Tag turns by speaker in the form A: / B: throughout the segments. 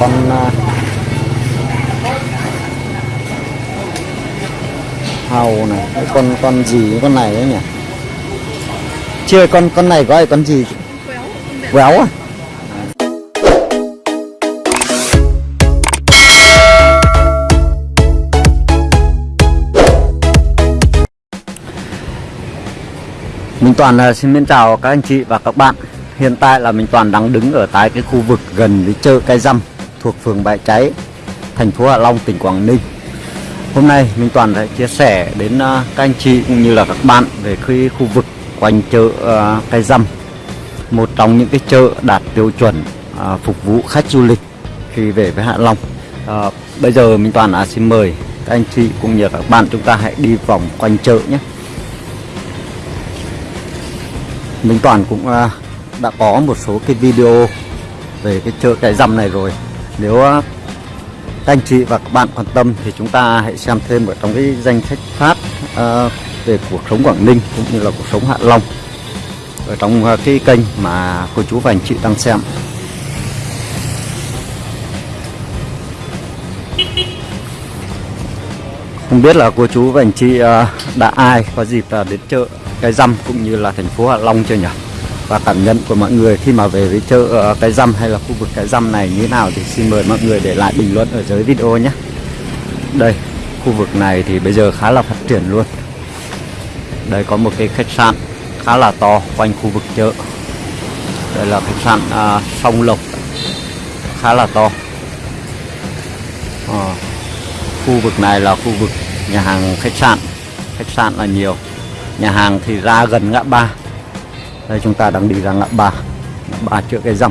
A: con à, hàu này, cái con con gì con này đấy nhỉ? Chưa, con con này gọi là con gì? Quéo à? Mình Toàn xin mến chào các anh chị và các bạn. Hiện tại là mình Toàn đang đứng ở tại cái khu vực gần với chợ Cái Dăm thuộc phường Bãi Cháy thành phố Hạ Long, tỉnh Quảng Ninh. Hôm nay minh Toàn sẽ chia sẻ đến à, các anh chị cũng như là các bạn về cái khu vực quanh chợ à, Cây Dăm Một trong những cái chợ đạt tiêu chuẩn à, phục vụ khách du lịch khi về với Hạ Long. À, Bây giờ minh Toàn à, xin mời các anh chị cũng như các bạn chúng ta hãy đi vòng quanh chợ nhé. Minh Toàn cũng đã có một số cái video về cái chợ cái răm này rồi nếu à, các anh chị và các bạn quan tâm thì chúng ta hãy xem thêm ở trong cái danh sách phát uh, về cuộc sống Quảng Ninh cũng như là cuộc sống Hạ Long ở trong uh, cái kênh mà cô chú và anh chị đang xem. Không biết là cô chú và anh chị uh, đã ai có dịp là đến chợ cái răm cũng như là thành phố Hạ Long chưa nhỉ? Và cảm nhận của mọi người khi mà về với chợ ờ, cái răm hay là khu vực cái răm này như thế nào thì xin mời mọi người để lại bình luận ở dưới video nhé. Đây khu vực này thì bây giờ khá là phát triển luôn. Đây có một cái khách sạn khá là to quanh khu vực chợ. Đây là khách sạn à, sông lộc. Khá là to. À, khu vực này là khu vực nhà hàng khách sạn. Khách sạn là nhiều. Nhà hàng thì ra gần ngã ba đây chúng ta đang đi ra ngã ba. Ngã ba chợ cái răng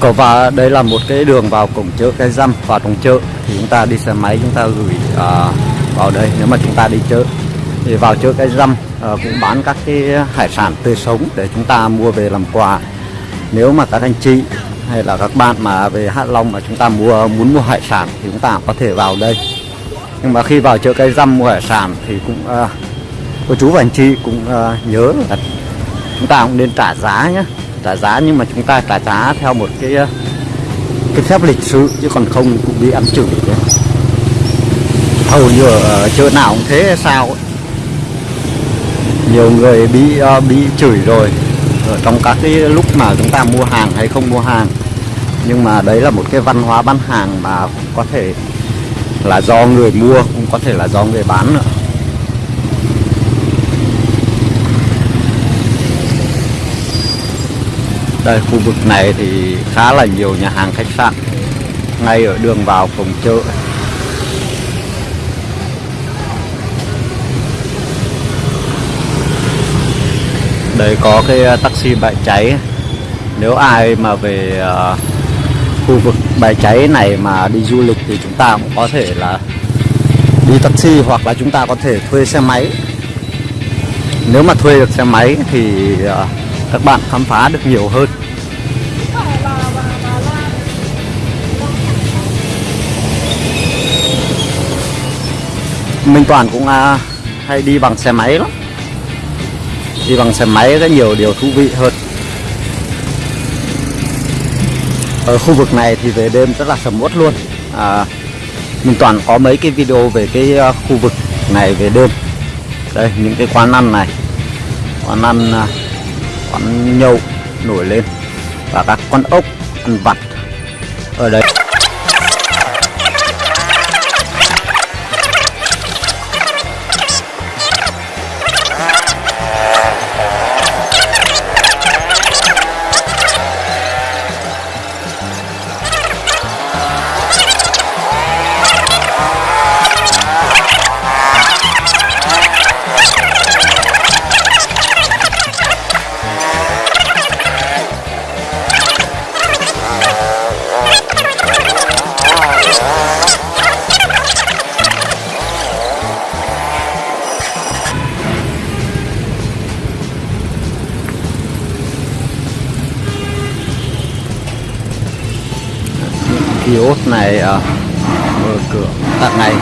A: Có và đây là một cái đường vào cổng chợ cái răm vào trong chợ. Thì chúng ta đi xe máy chúng ta gửi à, vào đây. Nếu mà chúng ta đi chợ thì vào chợ cái răm Ờ, cũng bán các cái hải sản tươi sống để chúng ta mua về làm quà. Nếu mà các anh chị hay là các bạn mà về Hạ Long mà chúng ta mua muốn mua hải sản thì chúng ta có thể vào đây. Nhưng mà khi vào chợ cây răm mua hải sản thì cũng uh, cô chú và anh chị cũng uh, nhớ là chúng ta cũng nên trả giá nhé trả giá nhưng mà chúng ta trả giá theo một cái cái phép lịch sự chứ còn không cũng bị ăn chửi đấy. Hầu như ở chợ nào cũng thế sao ấy nhiều người bị uh, bị chửi rồi. Ở trong các cái lúc mà chúng ta mua hàng hay không mua hàng. Nhưng mà đấy là một cái văn hóa bán hàng mà có thể là do người mua cũng có thể là do người bán nữa đây khu vực này thì khá là nhiều nhà hàng khách sạn. Ngay ở đường vào cổng chợ. Đây có cái ờ, taxi bãi cháy. Nếu ai mà về uh, khu vực bãi cháy này mà đi du lịch thì chúng ta cũng có thể là đi taxi hoặc là chúng ta có thể thuê xe máy. Nếu mà thuê được xe máy thì uh, các bạn khám phá được nhiều hơn. Minh Toàn cũng uh, hay đi bằng xe máy lắm đi bằng xe máy có nhiều điều thú vị hơn. Ở khu vực này thì về đêm rất là sầm uất luôn. À, mình toàn có mấy cái video về cái à, khu vực này về đêm. Đây những cái quán ăn này. Quán ăn à, quán nhậu nổi lên. Và các con ốc ăn vặt. Ở đây. Kiosk này uh, mở cửa tận ngày.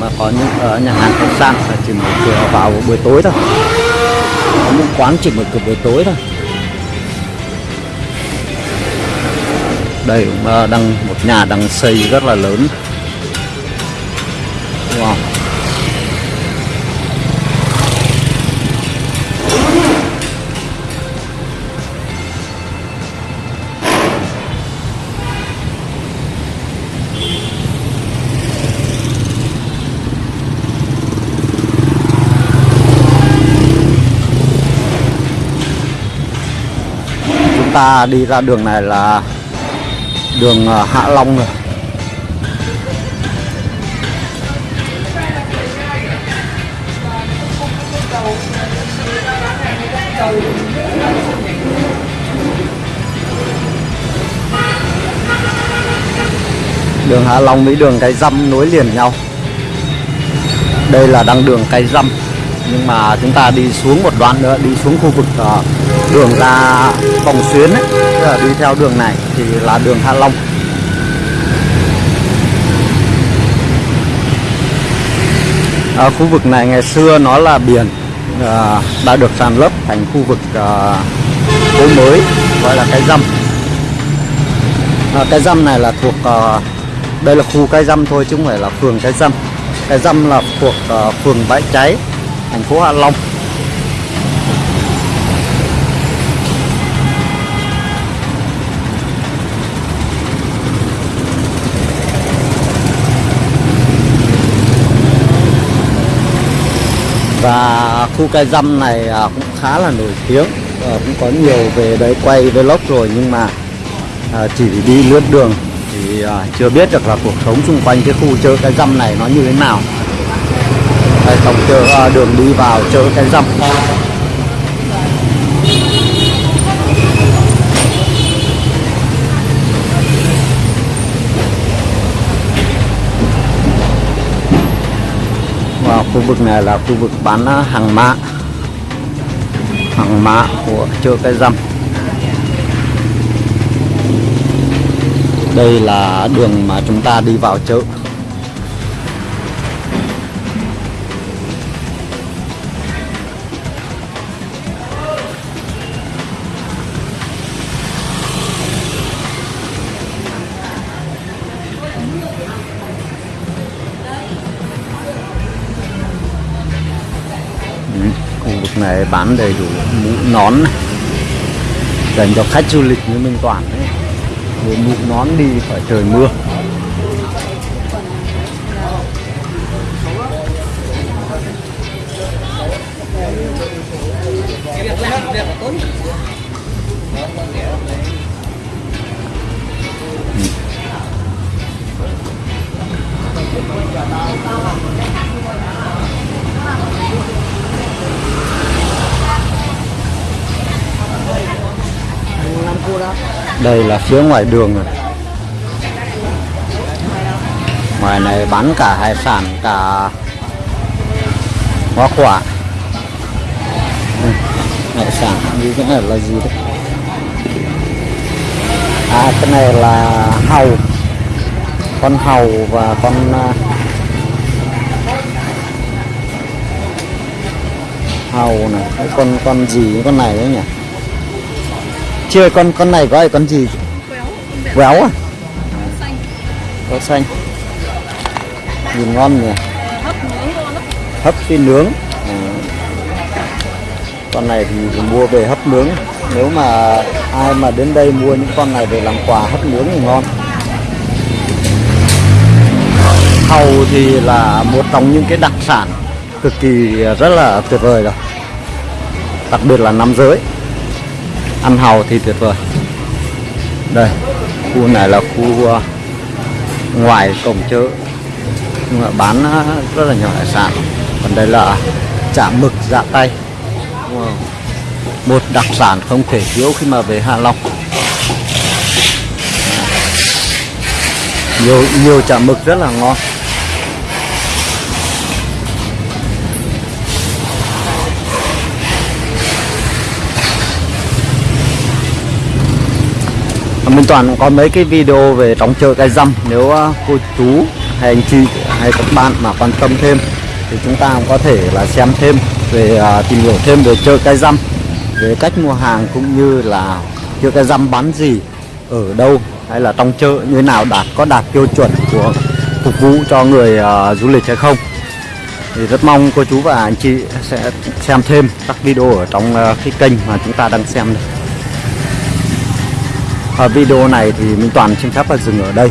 A: Mà có những ở nhà hàng khách sạn là chỉ mở cửa vào buổi tối thôi. Có những quán chỉ mở cửa buổi tối thôi. Đây cũng uh, đang một nhà đang xây rất là lớn. Wow. Ta đi ra đường này là đường ờ, Hạ Long rồi. Đường Hạ Long với đường Cái Dăm nối liền nhau. Đây là đang đường Cái Dăm nhưng mà chúng ta đi xuống một đoạn nữa đi xuống khu vực uh, đường ra vòng xuyến ấy, tức là đi theo đường này thì là đường Hạ Long. À, khu vực này ngày xưa nó là biển à, đã được sàn lấp thành khu vực à, phố mới gọi là cái dăm. À, cái dăm này là thuộc à, đây là khu cái dăm thôi chứ không phải là phường cái dăm. Cái dăm là thuộc à, phường bãi cháy thành phố hạ long. Và khu cây dăm này à, cũng khá là nổi tiếng. À, cũng có nhiều về đấy quay vlog rồi nhưng mà à, chỉ đi lướt đường thì à, chưa biết được là cuộc sống xung quanh cái khu chợ cái dăm này nó như thế nào tổng chợ à, đường đi vào chợ cái dăm và khu vực này là khu vực bán à, hàng mã. Hàng mã của chợ cái dăm đây là đường mà chúng ta đi vào chợ. Này bán đầy đủ mũ nón này. dành cho khách du lịch như Minh Toàn ấy. Mũ nón đi phải trời mưa đây là phía ngoài đường rồi ngoài này bán cả hải sản cả hoa quả. Ừ, hải sản như cái này là gì đấy? À cái này là hàu. Con hàu và con à, hàu này. Cái con con gì? Con này đấy nhỉ? Chưa? Con con này gọi là con gì? Quéo à? Có xanh. Nhìn ngon nhỉ? Hấp phi nướng. À. con này thì mua về hấp nướng. Nếu mà ai mà đến đây mua những con này về làm quà hấp nướng thì ngon. Hàu thì là một trong những cái đặc sản cực kỳ rất là tuyệt vời rồi. Đặc biệt là nam giới ăn hàu thì tuyệt vời. Đây, khu này là khu ờ, ngoài cổng chợ, nhưng mà bán ờ, rất là nhiều hải sản còn đây là chả mực dạ tay. Ờ, wow. một đặc sản không thể thiếu khi mà về Hạ Long. Nhiều nhiều chả mực rất là ngon. Minh Toàn cũng có mấy cái video về trong chợ cây dâm nếu à, cô chú hay anh chị hay các bạn mà quan tâm thêm thì chúng ta cũng có thể là xem thêm về à, tìm hiểu thêm về chợ cây dâm về cách mua hàng cũng như là chợ cây dâm bán gì ở đâu hay là trong chợ như thế nào đạt có đạt tiêu chuẩn của phục vụ cho người uh, du lịch hay không thì rất mong cô chú và anh chị sẽ xem thêm các video ở trong uh, cái kênh mà chúng ta đang xem đây. Ở video này thì Minh Toàn xin phép là dừng ở đây.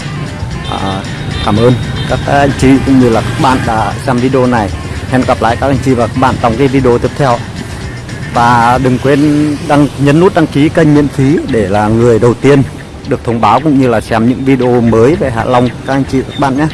A: À, Cảm ơn các anh chị cũng như là các bạn đã xem video này. Hẹn gặp lại các anh chị và các bạn trong cái video tiếp theo. Và đừng quên đăng nhấn nút đăng ký kênh miễn phí để là người đầu tiên được thông báo cũng như là xem những video mới về Hạ Long. Các anh chị và các bạn nhé.